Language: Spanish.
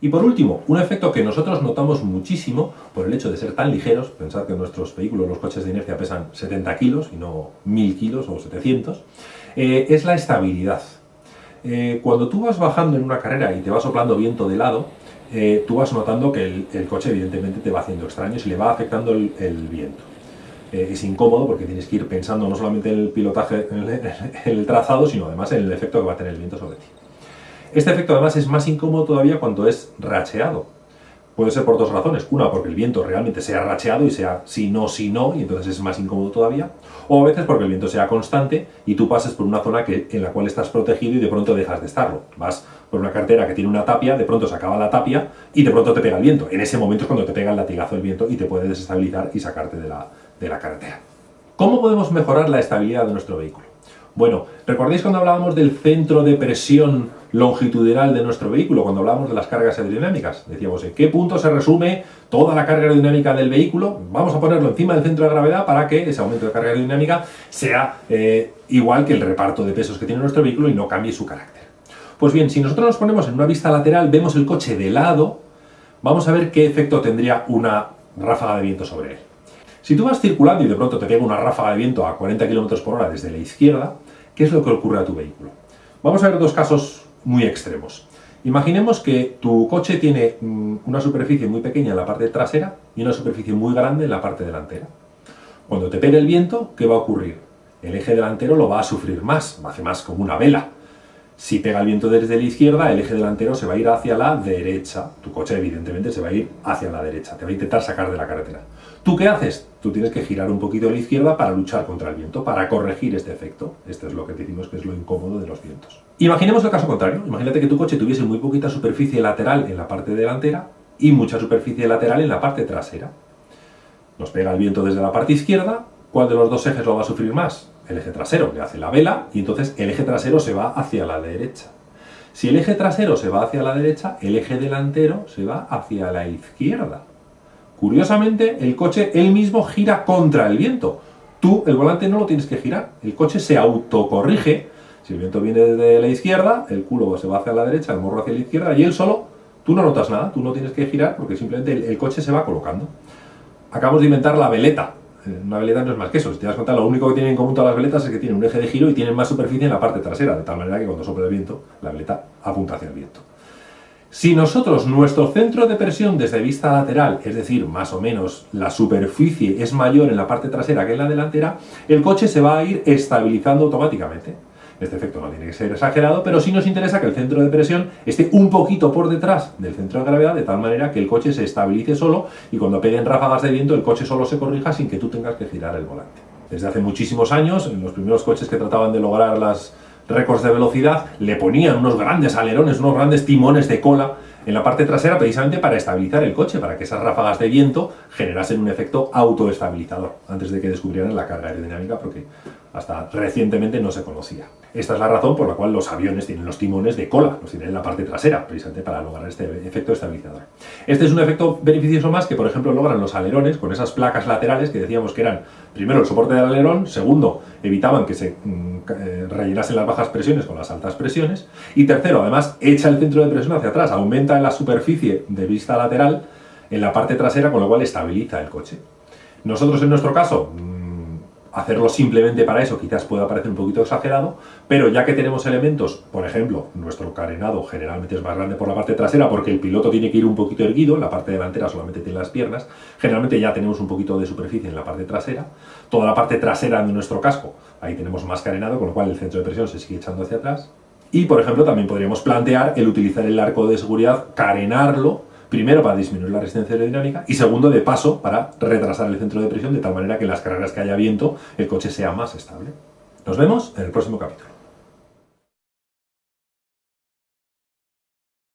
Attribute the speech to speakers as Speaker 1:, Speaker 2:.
Speaker 1: Y por último, un efecto que nosotros notamos muchísimo por el hecho de ser tan ligeros, pensar que nuestros vehículos, los coches de inercia, pesan 70 kilos y no 1000 kilos o 700, eh, es la estabilidad. Eh, cuando tú vas bajando en una carrera y te va soplando viento de lado, eh, tú vas notando que el, coche evidentemente te va haciendo extraños y le va afectando el, viento. es incómodo porque tienes que ir pensando no solamente en el pilotaje, en el trazado, sino además en el efecto que va a tener el viento sobre ti. Este efecto además es más incómodo todavía cuando es racheado. Puede ser por dos razones. Una, porque el viento realmente sea racheado y sea si no, si no, y entonces es más incómodo todavía. O a veces porque el viento sea constante y tú pases por una zona que, en la cual estás protegido y de pronto dejas de estarlo. Vas por una cartera que tiene una tapia, de pronto se acaba la tapia y de pronto te pega el viento. En ese momento es cuando te pega el latigazo del viento y te puede desestabilizar y sacarte de la, de la carretera. ¿Cómo podemos mejorar la estabilidad de nuestro vehículo? Bueno, ¿recordáis cuando hablábamos del centro de presión longitudinal de nuestro vehículo, cuando hablábamos de las cargas aerodinámicas? Decíamos, ¿en qué punto se resume toda la carga aerodinámica del vehículo? Vamos a ponerlo encima del centro de gravedad para que ese aumento de carga aerodinámica sea eh, igual que el reparto de pesos que tiene nuestro vehículo y no cambie su carácter. Pues bien, si nosotros nos ponemos en una vista lateral, vemos el coche de lado, vamos a ver qué efecto tendría una ráfaga de viento sobre él. Si tú vas circulando y de pronto te pega una ráfaga de viento a 40 km por hora desde la izquierda, ¿qué es lo que ocurre a tu vehículo? Vamos a ver dos casos muy extremos. Imaginemos que tu coche tiene mm, una superficie muy pequeña en la parte trasera y una superficie muy grande en la parte delantera. Cuando te pegue el viento, ¿qué va a ocurrir? El eje delantero lo va a sufrir más, hace más como una vela. Si pega el viento desde la izquierda, el eje delantero se va a ir hacia la derecha. Tu coche, evidentemente, se va a ir hacia la derecha. Te va a intentar sacar de la carretera. ¿Tú qué haces? Tú tienes que girar un poquito a la izquierda para luchar contra el viento, para corregir este efecto. Este es lo que decimos que es lo incómodo de los vientos. Imaginemos el caso contrario. Imagínate que tu coche tuviese muy poquita superficie lateral en la parte delantera y mucha superficie lateral en la parte trasera. Nos pega el viento desde la parte izquierda. ¿Cuál de los dos ejes lo va a sufrir más? El eje trasero, que hace la vela, y entonces el eje trasero se va hacia la derecha. Si el eje trasero se va hacia la derecha, el eje delantero se va hacia la izquierda. Curiosamente, el coche él mismo gira contra el viento. Tú, el volante, no lo tienes que girar. El coche se autocorrige. Si el viento viene de la izquierda, el culo se va hacia la derecha, el morro hacia la izquierda, y él solo, tú no notas nada, tú no tienes que girar porque simplemente el, el coche se va colocando. Acabamos de inventar la veleta. Una veleta no es más que eso. Si te das cuenta, lo único que tienen en común todas las veletas es que tienen un eje de giro y tienen más superficie en la parte trasera, de tal manera que cuando sopla el viento, la veleta apunta hacia el viento. Si nosotros, nuestro centro de presión desde vista lateral, es decir, más o menos la superficie es mayor en la parte trasera que en la delantera, el coche se va a ir estabilizando automáticamente. Este efecto no tiene que ser exagerado, pero sí nos interesa que el centro de presión esté un poquito por detrás del centro de gravedad, de tal manera que el coche se estabilice solo y cuando peguen ráfagas de viento el coche solo se corrija sin que tú tengas que girar el volante. Desde hace muchísimos años, en los primeros coches que trataban de lograr las récords de velocidad, le ponían unos grandes alerones, unos grandes timones de cola en la parte trasera precisamente para estabilizar el coche, para que esas ráfagas de viento generasen un efecto autoestabilizador, antes de que descubrieran la carga aerodinámica, porque hasta recientemente no se conocía. Esta es la razón por la cual los aviones tienen los timones de cola, los tienen en la parte trasera, precisamente para lograr este efecto estabilizador. Este es un efecto beneficioso más que, por ejemplo, logran los alerones con esas placas laterales que decíamos que eran, primero, el soporte del alerón, segundo, evitaban que se mm, eh, rellenasen las bajas presiones con las altas presiones, y tercero, además, echa el centro de presión hacia atrás, aumenta la superficie de vista lateral en la parte trasera, con lo cual estabiliza el coche. Nosotros, en nuestro caso, Hacerlo simplemente para eso quizás pueda parecer un poquito exagerado, pero ya que tenemos elementos, por ejemplo, nuestro carenado generalmente es más grande por la parte trasera porque el piloto tiene que ir un poquito erguido, la parte delantera solamente tiene las piernas, generalmente ya tenemos un poquito de superficie en la parte trasera, toda la parte trasera de nuestro casco, ahí tenemos más carenado, con lo cual el centro de presión se sigue echando hacia atrás, y por ejemplo también podríamos plantear el utilizar el arco de seguridad, carenarlo Primero, para disminuir la resistencia aerodinámica y segundo, de paso, para retrasar el centro de presión de tal manera que en las carreras que haya viento el coche sea más estable. Nos vemos en el próximo capítulo.